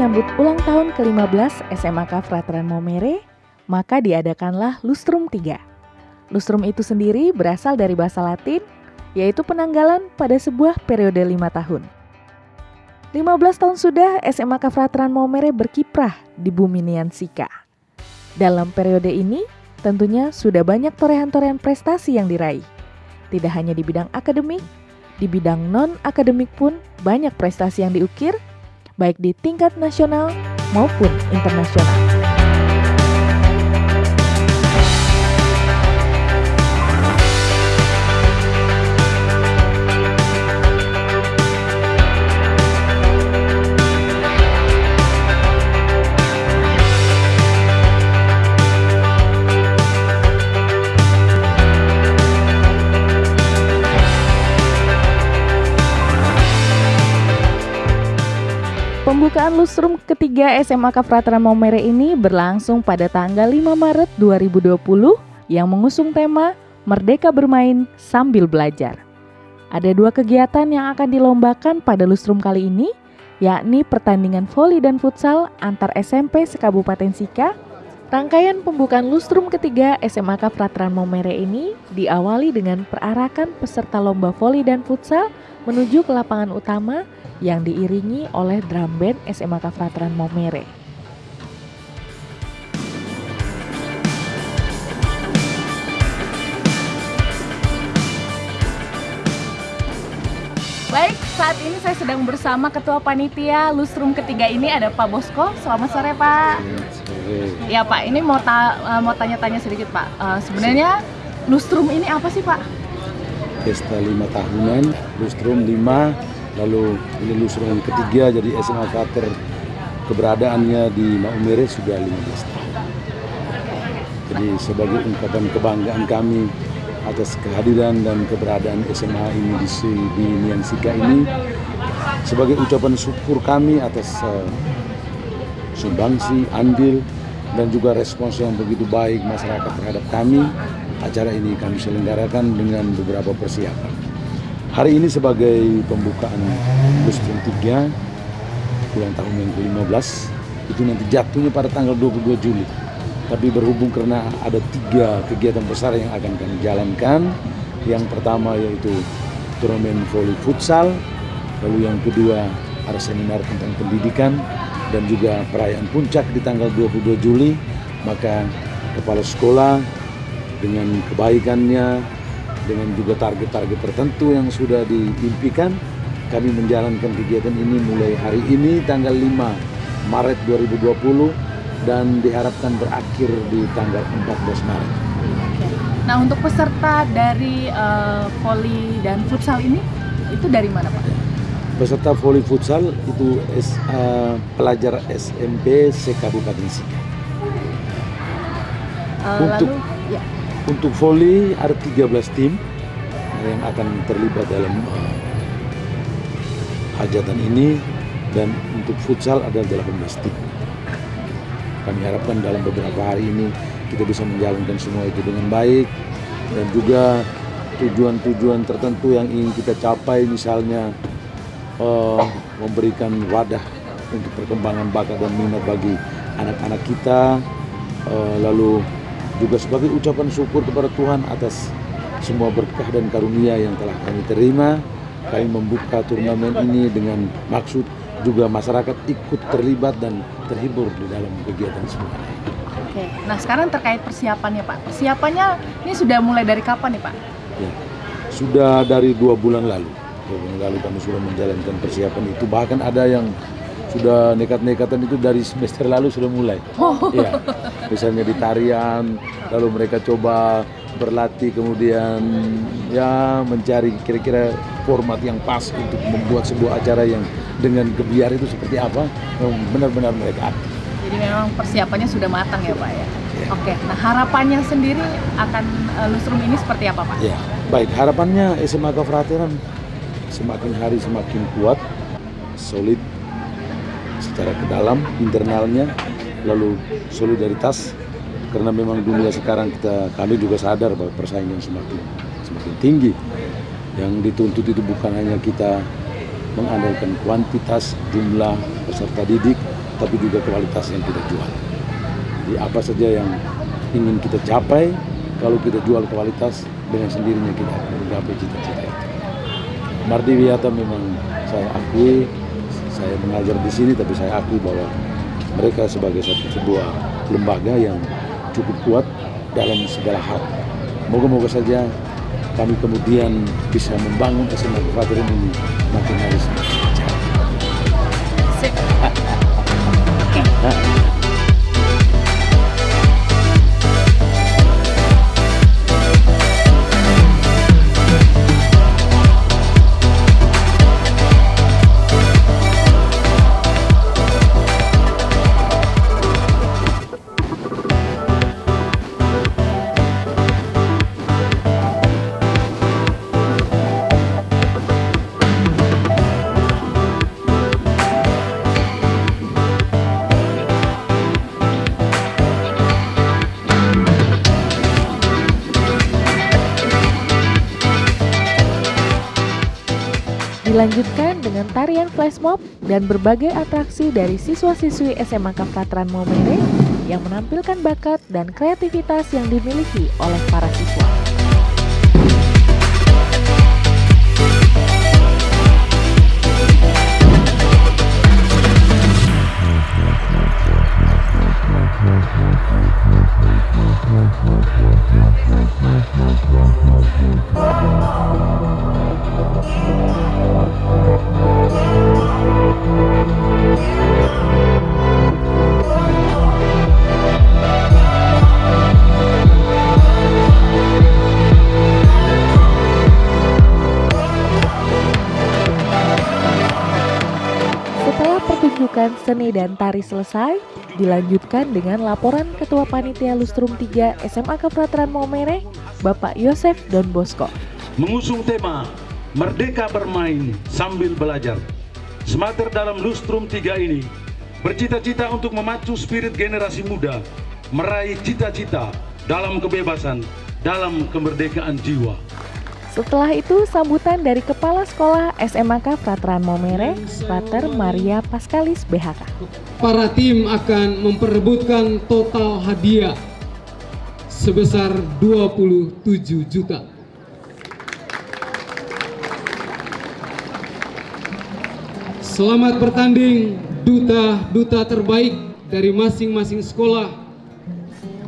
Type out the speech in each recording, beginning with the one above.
menyambut ulang tahun ke-15 SMAK Frateran Momere, maka diadakanlah Lustrum 3. Lustrum itu sendiri berasal dari bahasa Latin, yaitu penanggalan pada sebuah periode lima tahun. 15 tahun sudah SMAK Frateran Momere berkiprah di bumi Niansika. Dalam periode ini, tentunya sudah banyak torehan-torehan prestasi yang diraih. Tidak hanya di bidang akademik, di bidang non-akademik pun banyak prestasi yang diukir baik di tingkat nasional maupun internasional. Lustrum ketiga SMAK Frateran Maumere ini berlangsung pada tanggal 5 Maret 2020 yang mengusung tema Merdeka Bermain Sambil Belajar. Ada dua kegiatan yang akan dilombakan pada lustrum kali ini, yakni pertandingan voli dan futsal antar SMP sekabupaten Sika. Rangkaian pembukaan lustrum ketiga SMAK Frateran Maumere ini diawali dengan perarakan peserta lomba voli dan futsal menuju ke lapangan utama yang diiringi oleh drum band SMAK Frateran Momere. Baik, saat ini saya sedang bersama Ketua Panitia Lustrum ketiga ini ada Pak Bosko. Selamat sore Pak. Ya Pak, ini mau ta eh, mau tanya-tanya sedikit Pak. Uh, sebenarnya Lustrum ini apa sih Pak? Pesta lima tahunan, Lustrum lima lalu ini lulusan ketiga jadi SMA Frater keberadaannya di Maumere sudah 15 tahun. Jadi sebagai ungkapan kebanggaan kami atas kehadiran dan keberadaan SMA ini di, di Niansika ini sebagai ucapan syukur kami atas uh, sumbangsi, andil dan juga respons yang begitu baik masyarakat terhadap kami acara ini kami selenggarakan dengan beberapa persiapan. Hari ini sebagai pembukaan Lustrum 3 ulang tahun yang ke-15 itu nanti jatuhnya pada tanggal 22 Juli. Tapi berhubung karena ada tiga kegiatan besar yang akan kami jalankan. Yang pertama yaitu turnamen voli futsal, lalu yang kedua ada seminar tentang pendidikan dan juga perayaan puncak di tanggal 22 Juli. Maka kepala sekolah dengan kebaikannya, dengan juga target-target tertentu yang sudah diimpikan kami menjalankan kegiatan ini mulai hari ini tanggal 5 Maret 2020 dan diharapkan berakhir di tanggal 14 Maret. Nah untuk peserta dari uh, voli dan futsal ini itu dari mana Pak? Peserta voli futsal itu uh, pelajar SMP sekabupaten Sika. Uh, untuk lalu, untuk voli ada 13 tim yang akan terlibat dalam uh, hajatan ini. Dan untuk futsal ada 18 tim. Kami harapkan dalam beberapa hari ini kita bisa menjalankan semua itu dengan baik. Dan juga tujuan-tujuan tertentu yang ingin kita capai misalnya uh, memberikan wadah untuk perkembangan bakat dan minat bagi anak-anak kita. Uh, lalu juga sebagai ucapan syukur kepada Tuhan atas semua berkah dan karunia yang telah kami terima. Kami membuka turnamen ini dengan maksud juga masyarakat ikut terlibat dan terhibur di dalam kegiatan semua. Oke, nah sekarang terkait persiapannya Pak. Persiapannya ini sudah mulai dari kapan nih Pak? Ya, sudah dari dua bulan lalu. Dua bulan lalu kami sudah menjalankan persiapan itu. Bahkan ada yang sudah nekat-nekatan itu dari semester lalu sudah mulai. Oh. Ya, misalnya di tarian, lalu mereka coba berlatih kemudian ya mencari kira-kira format yang pas untuk membuat sebuah acara yang dengan kebiar itu seperti apa benar-benar mereka aktif. Jadi memang persiapannya sudah matang ya Pak ya. ya. Oke, nah harapannya sendiri akan uh, Lustrum ini seperti apa Pak? Ya, baik harapannya SMA Kefrateran semakin hari semakin kuat, solid, secara ke dalam internalnya lalu solidaritas karena memang dunia sekarang kita kami juga sadar bahwa persaingan semakin semakin tinggi yang dituntut itu bukan hanya kita mengandalkan kuantitas jumlah peserta didik tapi juga kualitas yang kita jual. Jadi apa saja yang ingin kita capai, kalau kita jual kualitas dengan sendirinya kita mencapai cita-cita itu. Mardi memang saya akui, saya mengajar di sini tapi saya akui bahwa mereka sebagai satu sebuah lembaga yang cukup kuat dalam segala hal. Moga-moga saja kami kemudian bisa membangun SMA Kefatrin ini makin hari Dilanjutkan dengan tarian flash mob dan berbagai atraksi dari siswa-siswi SMA Kafratran Momere yang menampilkan bakat dan kreativitas yang dimiliki oleh para siswa. Seni dan tari selesai, dilanjutkan dengan laporan Ketua Panitia Lustrum 3 SMA Kefratran Maumere, Bapak Yosef Don Bosco. mengusung tema Merdeka Bermain Sambil Belajar. Semater dalam Lustrum 3 ini bercita-cita untuk memacu spirit generasi muda, meraih cita-cita dalam kebebasan, dalam kemerdekaan jiwa. Setelah itu, sambutan dari Kepala Sekolah SMAK Fratran Momere, Frater Maria Paskalis BHK. para tim akan memperebutkan total hadiah sebesar 27 juta. Selamat bertanding duta-duta terbaik dari masing-masing sekolah.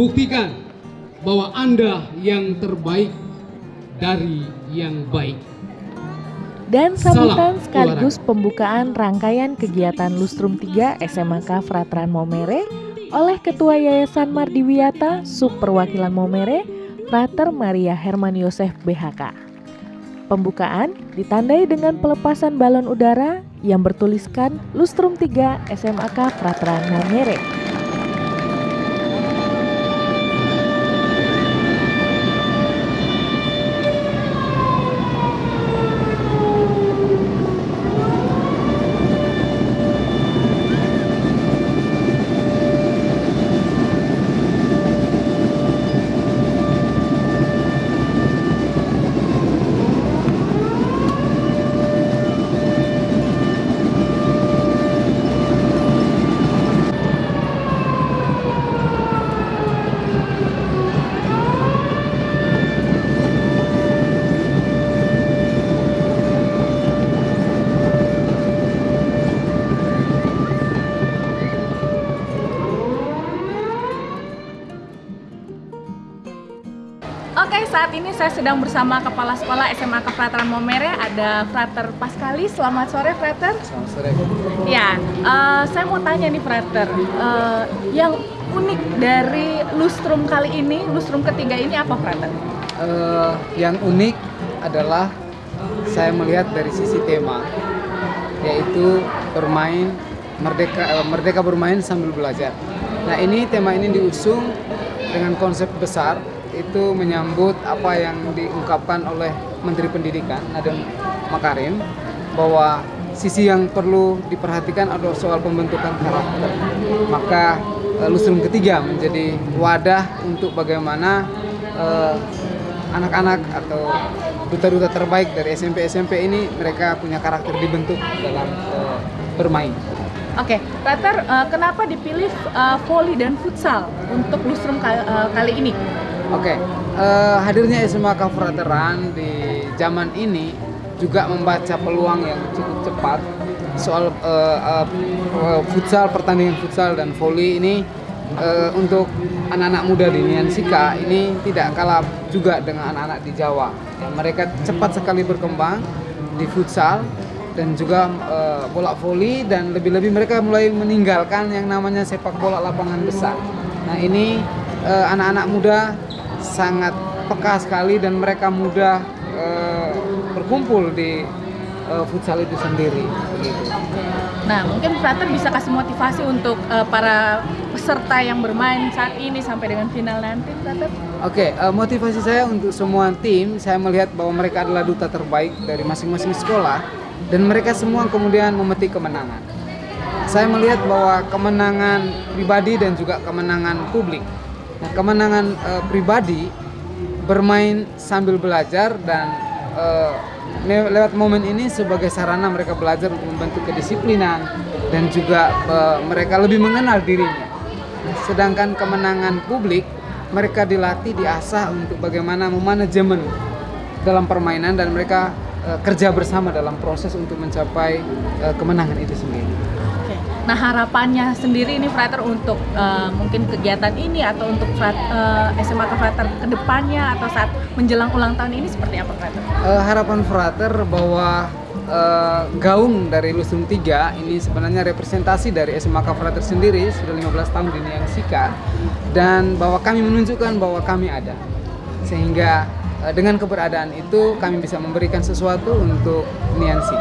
Buktikan bahwa Anda yang terbaik dari yang baik. Dan sambutan Salam sekaligus pembukaan rangkaian kegiatan Lustrum 3 SMAK Fratran Momere oleh Ketua Yayasan Mardiwiyata Sub Perwakilan Momere, Frater Maria Herman Yosef BHK. Pembukaan ditandai dengan pelepasan balon udara yang bertuliskan Lustrum 3 SMAK Fratran Momere. Oke, saat ini saya sedang bersama Kepala Sekolah SMA Kefratran Momere, ada Frater Paskali. Selamat sore, Frater. Selamat sore. Ya, eh, saya mau tanya nih, Frater, eh, yang unik dari lustrum kali ini, lustrum ketiga ini apa, Frater? Eh, yang unik adalah saya melihat dari sisi tema, yaitu bermain merdeka eh, merdeka bermain sambil belajar. Nah ini tema ini diusung dengan konsep besar itu menyambut apa yang diungkapkan oleh Menteri Pendidikan Nadiem Makarim bahwa sisi yang perlu diperhatikan adalah soal pembentukan karakter. Maka eh, lustrum ketiga menjadi wadah untuk bagaimana eh, anak-anak atau duta-duta terbaik dari SMP-SMP ini mereka punya karakter dibentuk dalam eh, bermain. Oke, Frater, uh, kenapa dipilih uh, volley dan futsal untuk lustrum kali, uh, kali ini? Oke, uh, hadirnya SMA Kafrateran di zaman ini juga membaca peluang yang cukup cepat soal uh, uh, futsal, pertandingan futsal dan volley ini uh, untuk anak-anak muda di Niansika ini tidak kalah juga dengan anak-anak di Jawa. Mereka cepat sekali berkembang di futsal dan juga uh, bola voli dan lebih-lebih mereka mulai meninggalkan yang namanya sepak bola lapangan besar. Nah ini uh, anak-anak muda sangat peka sekali dan mereka mudah uh, berkumpul di uh, futsal itu sendiri. Gitu. Nah mungkin Frater bisa kasih motivasi untuk uh, para peserta yang bermain saat ini sampai dengan final nanti, Frater? Oke, okay, uh, motivasi saya untuk semua tim, saya melihat bahwa mereka adalah duta terbaik dari masing-masing sekolah dan mereka semua kemudian memetik kemenangan. Saya melihat bahwa kemenangan pribadi dan juga kemenangan publik. Nah, kemenangan e, pribadi bermain sambil belajar dan e, lewat momen ini sebagai sarana mereka belajar untuk membentuk kedisiplinan dan juga e, mereka lebih mengenal dirinya. Sedangkan kemenangan publik mereka dilatih diasah untuk bagaimana memanajemen dalam permainan dan mereka uh, kerja bersama dalam proses untuk mencapai uh, kemenangan itu sendiri. Nah harapannya sendiri ini Frater untuk uh, mungkin kegiatan ini atau untuk frat, uh, SMA Frater ke depannya atau saat menjelang ulang tahun ini seperti apa Frater? Uh, harapan Frater bahwa uh, gaung dari Lusum 3 ini sebenarnya representasi dari SMA Frater sendiri sudah 15 tahun di Sika dan bahwa kami menunjukkan bahwa kami ada sehingga Eh, dengan keberadaan itu kami bisa memberikan sesuatu untuk Niansi.